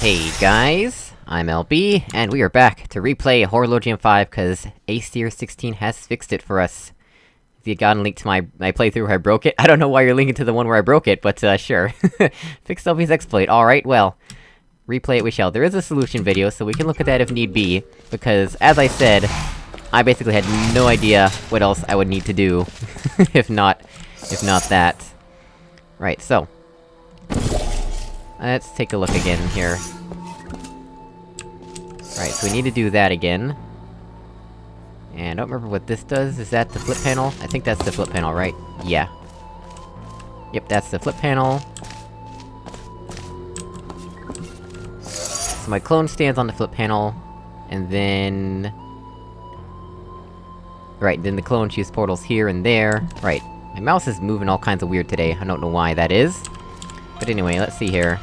Hey guys, I'm LB, and we are back to replay Horologium 5, cause Aesir 16 has fixed it for us. If you got a link to my- my playthrough where I broke it, I don't know why you're linking to the one where I broke it, but uh, sure. Fixed LB's exploit, alright, well. Replay it we shall. There is a solution video, so we can look at that if need be, because, as I said, I basically had no idea what else I would need to do, if not- if not that. Right, so. Let's take a look again here. Right, so we need to do that again. And I don't remember what this does, is that the flip panel? I think that's the flip panel, right? Yeah. Yep, that's the flip panel. So my clone stands on the flip panel, and then... Right, then the clone shoots portals here and there. Right. My mouse is moving all kinds of weird today, I don't know why that is. But anyway, let's see here.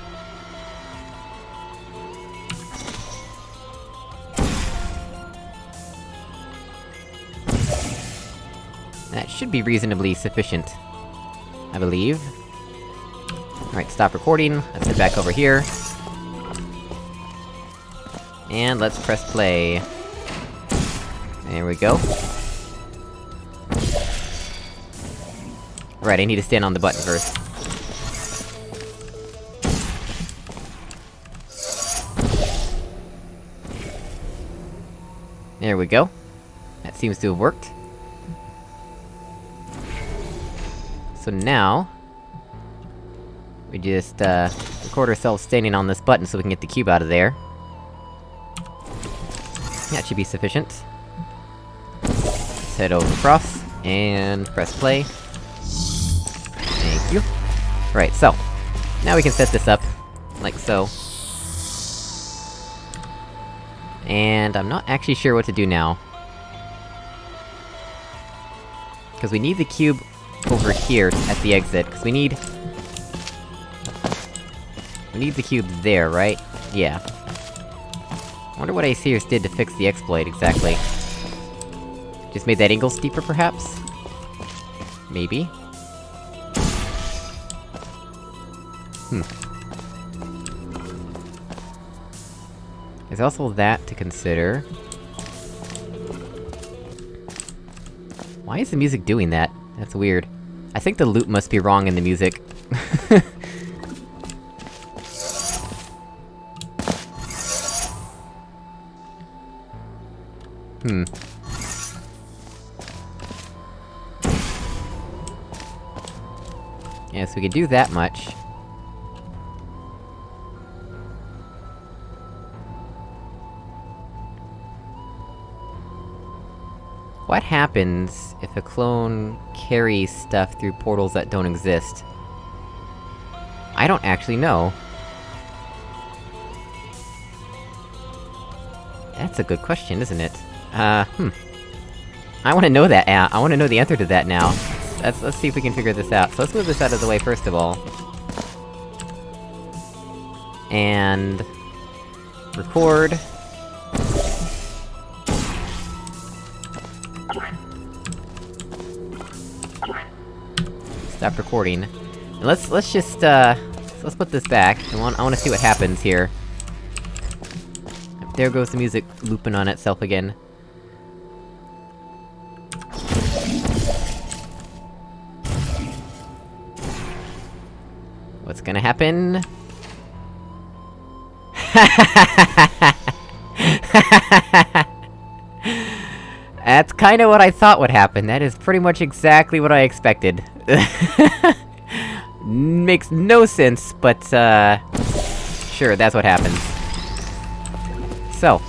That should be reasonably sufficient. I believe. Alright, stop recording, let's head back over here. And let's press play. There we go. Right, I need to stand on the button first. There we go. That seems to have worked. So now... We just, uh, record ourselves standing on this button so we can get the cube out of there. That should be sufficient. Let's head over across, and press play. Thank you. Right, so. Now we can set this up, like so. And I'm not actually sure what to do now. Because we need the cube over here at the exit, because we need... We need the cube there, right? Yeah. I wonder what Aesir's did to fix the exploit, exactly. Just made that angle steeper, perhaps? Maybe? Hmm. There's also that to consider. Why is the music doing that? That's weird. I think the loop must be wrong in the music. hmm. Yeah, so we can do that much. What happens if a clone carries stuff through portals that don't exist? I don't actually know. That's a good question, isn't it? Uh, hmm. I wanna know that, uh, I wanna know the answer to that now. Let's- let's see if we can figure this out. So let's move this out of the way first of all. And... Record. Stop recording. And let's- let's just, uh... Let's put this back, I want- I wanna see what happens here. There goes the music looping on itself again. What's gonna happen? That's kinda what I thought would happen, that is pretty much exactly what I expected. Makes no sense, but, uh... Sure, that's what happens. So.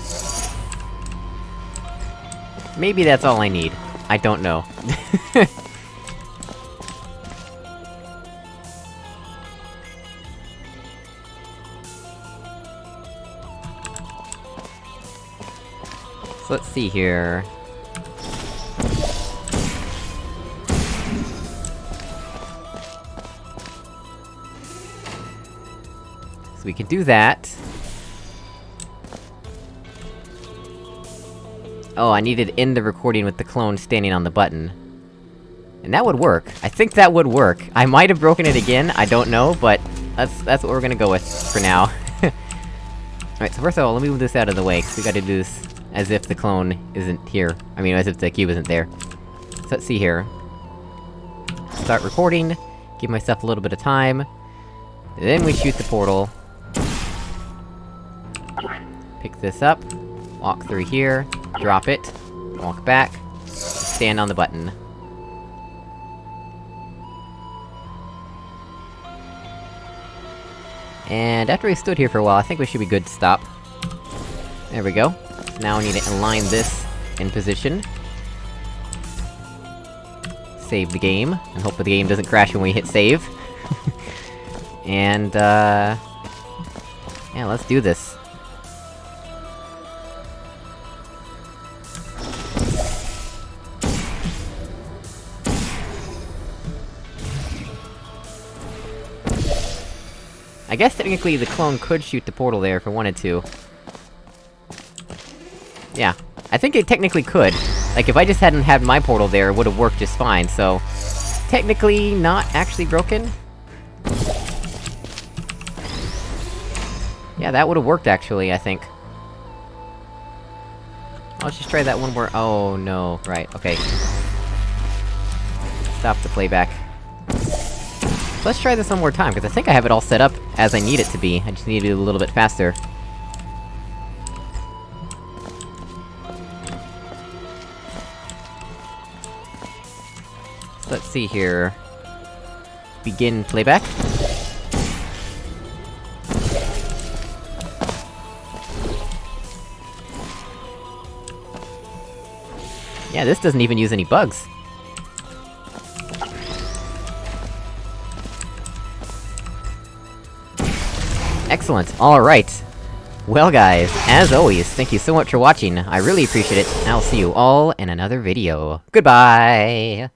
Maybe that's all I need. I don't know. so let's see here... So we can do that. Oh, I needed end the recording with the clone standing on the button. And that would work. I think that would work. I might have broken it again, I don't know, but... That's- that's what we're gonna go with, for now. Alright, so first of all, let me move this out of the way, cause we gotta do this as if the clone isn't here. I mean, as if the cube isn't there. So let's see here. Start recording, give myself a little bit of time. Then we shoot the portal. Pick this up, walk through here, drop it, walk back, stand on the button. And after we stood here for a while, I think we should be good to stop. There we go. Now we need to align this in position. Save the game, and hope the game doesn't crash when we hit save. and, uh... Yeah, let's do this. I guess technically the clone could shoot the portal there if it wanted to. Yeah. I think it technically could. Like, if I just hadn't had my portal there, it would've worked just fine, so... Technically, not actually broken? Yeah, that would've worked actually, I think. I'll just try that one more- oh no, right, okay. Stop the playback. Let's try this one more time, because I think I have it all set up as I need it to be, I just need to do it a little bit faster. So let's see here... Begin playback. Yeah, this doesn't even use any bugs. Excellent, alright. Well guys, as always, thank you so much for watching, I really appreciate it, and I'll see you all in another video. Goodbye!